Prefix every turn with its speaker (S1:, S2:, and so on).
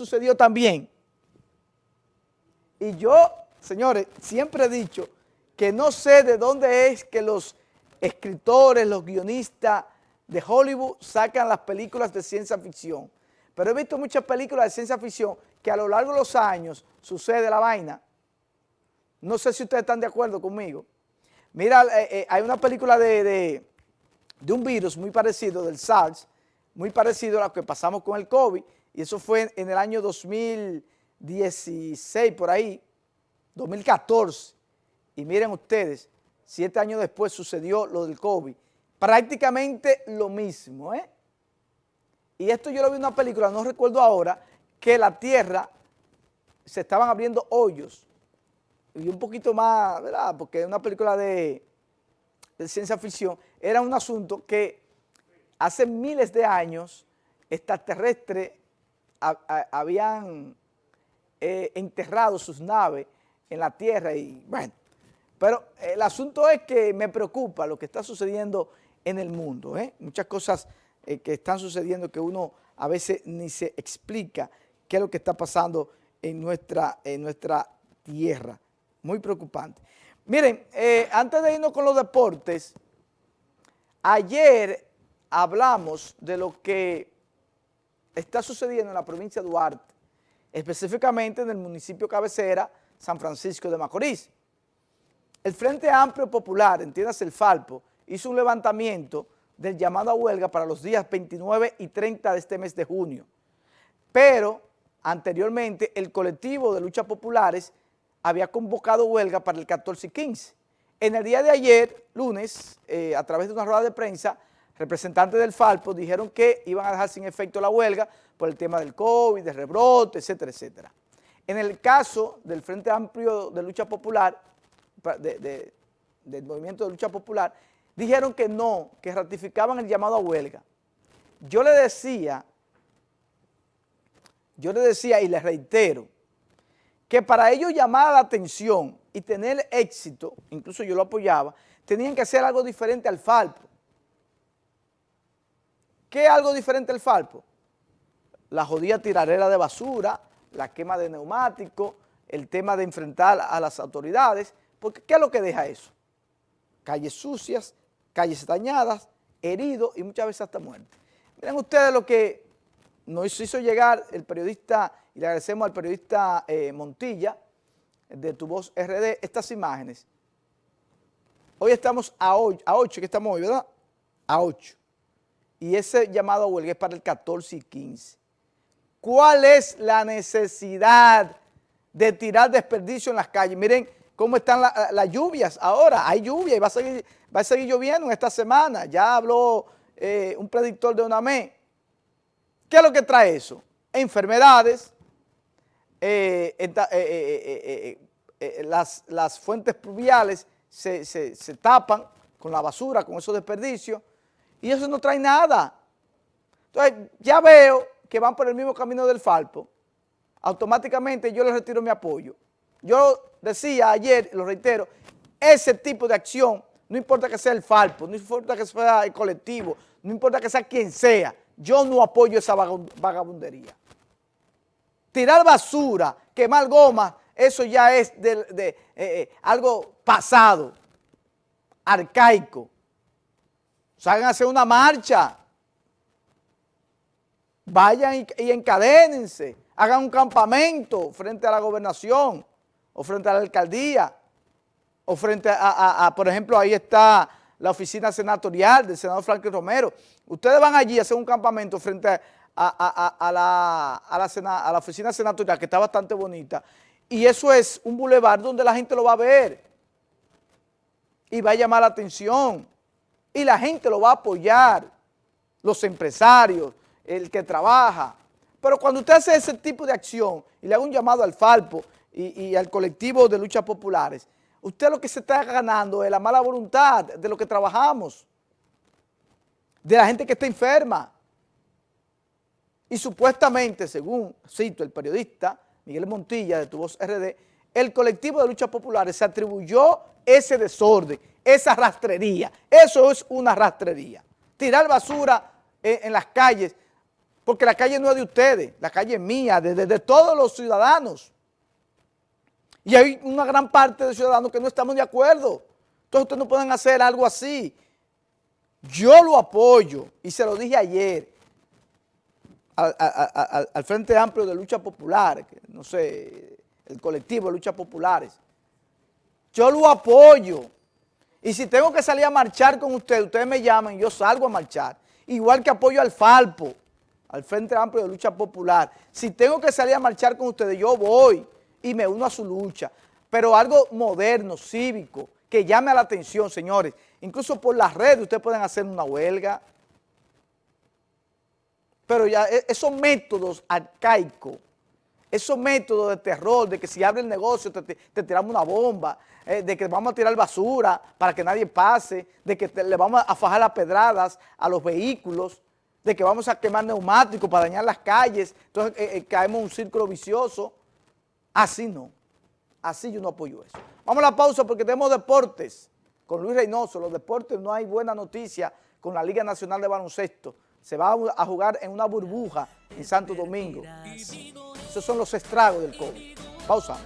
S1: sucedió también. Y yo, señores, siempre he dicho que no sé de dónde es que los escritores, los guionistas de Hollywood sacan las películas de ciencia ficción. Pero he visto muchas películas de ciencia ficción que a lo largo de los años sucede la vaina. No sé si ustedes están de acuerdo conmigo. Mira, eh, eh, hay una película de, de un virus muy parecido, del SARS, muy parecido a lo que pasamos con el COVID, y eso fue en el año 2016, por ahí, 2014, y miren ustedes, siete años después sucedió lo del COVID, prácticamente lo mismo, ¿eh? Y esto yo lo vi en una película, no recuerdo ahora, que la tierra se estaban abriendo hoyos, y un poquito más, ¿verdad? Porque es una película de, de ciencia ficción, era un asunto que hace miles de años extraterrestres habían eh, enterrado sus naves en la tierra y bueno, pero el asunto es que me preocupa lo que está sucediendo en el mundo, ¿eh? muchas cosas eh, que están sucediendo que uno a veces ni se explica qué es lo que está pasando en nuestra, en nuestra tierra, muy preocupante. Miren, antes de irnos con los deportes, ayer hablamos de lo que está sucediendo en la provincia de Duarte, específicamente en el municipio cabecera San Francisco de Macorís. El Frente Amplio Popular, entiéndase el Falpo, hizo un levantamiento del llamado a huelga para los días 29 y 30 de este mes de junio. Pero anteriormente el colectivo de luchas populares había convocado huelga para el 14 y 15. En el día de ayer, lunes, eh, a través de una rueda de prensa, representantes del Falpo dijeron que iban a dejar sin efecto la huelga por el tema del COVID, del rebrote, etcétera, etcétera. En el caso del Frente Amplio de Lucha Popular, del Movimiento de Lucha Popular, dijeron que no, que ratificaban el llamado a huelga. Yo le decía, yo le decía y le reitero, que para ellos llamar la atención y tener éxito, incluso yo lo apoyaba, tenían que hacer algo diferente al Falpo. ¿Qué es algo diferente al Falpo? La jodida tirarera de basura, la quema de neumáticos, el tema de enfrentar a las autoridades, porque ¿qué es lo que deja eso? Calles sucias, calles dañadas, heridos y muchas veces hasta muertes. Miren ustedes lo que nos hizo llegar el periodista, y le agradecemos al periodista eh, Montilla, de Tu Voz RD, estas imágenes. Hoy estamos a 8, a 8 que estamos hoy, ¿verdad? A 8 y ese llamado a huelga es para el 14 y 15. ¿Cuál es la necesidad de tirar desperdicio en las calles? Miren cómo están las lluvias ahora, hay lluvia y va a seguir, va a seguir lloviendo en esta semana. Ya habló eh, un predictor de UNAME. ¿Qué es lo que trae eso? Enfermedades, eh, eh, las, fuentes pluviales se, se tapan con la basura, con esos desperdicios, y eso no trae nada. Entonces, ya veo que van por el mismo camino del Falpo. Automáticamente yo les retiro mi apoyo. Yo decía ayer, lo reitero, ese tipo de acción, no importa que sea el Falpo, no importa que sea el colectivo, no importa que sea quien sea, yo no apoyo esa vagabundería. Tirar basura, quemar goma, eso ya es de, eh, eh, algo pasado, arcaico salgan a hacer una marcha, vayan y, encadénense, hagan un campamento frente a la gobernación o frente a la alcaldía o frente a, por ejemplo, ahí está la oficina senatorial del senador Franklin Romero. Ustedes van allí a hacer un campamento frente a, la, oficina senatorial, que está bastante bonita, y eso es un bulevar donde la gente lo va a ver. Y va a llamar la atención y la gente lo va a apoyar, los empresarios, el que trabaja. Pero cuando usted hace ese tipo de acción y le haga un llamado al Falpo y, al colectivo de luchas populares, usted lo que se está ganando es la mala voluntad de lo que trabajamos, de la gente que está enferma. Y supuestamente, según cito el periodista Miguel Montilla de Tu Voz RD, el colectivo de luchas populares se atribuyó ese desorden, esa rastrería. Eso es una rastrería. Tirar basura en, las calles. Porque la calle no es de ustedes, la calle es mía, de, todos los ciudadanos. Y hay una gran parte de ciudadanos que no estamos de acuerdo. Entonces ustedes no pueden hacer algo así. Yo lo apoyo, y se lo dije ayer, al, Frente Amplio de Lucha Popular, no sé, el colectivo de Luchas Populares. Yo lo apoyo. Y si tengo que salir a marchar con ustedes, ustedes me llaman yo salgo a marchar. Igual que apoyo al Falpo, al Frente Amplio de Lucha Popular. Si tengo que salir a marchar con ustedes, yo voy y me uno a su lucha. Pero algo moderno, cívico, que llame a la atención, señores. Incluso por las redes ustedes pueden hacer una huelga, pero ya e, esos métodos arcaicos, esos métodos de terror, de que si abre el negocio te, tiramos una bomba, eh, de que vamos a tirar basura para que nadie pase, de que le vamos a fajar las pedradas a los vehículos, de que vamos a quemar neumáticos para dañar las calles, entonces eh, eh, caemos en un círculo vicioso. Así no, así yo no apoyo eso. Vamos a la pausa porque tenemos deportes con Luis Reynoso, los deportes no hay buena noticia con la Liga Nacional de Baloncesto se va a jugar en una burbuja en Santo Domingo. Esos son los estragos del COVID. Pausa.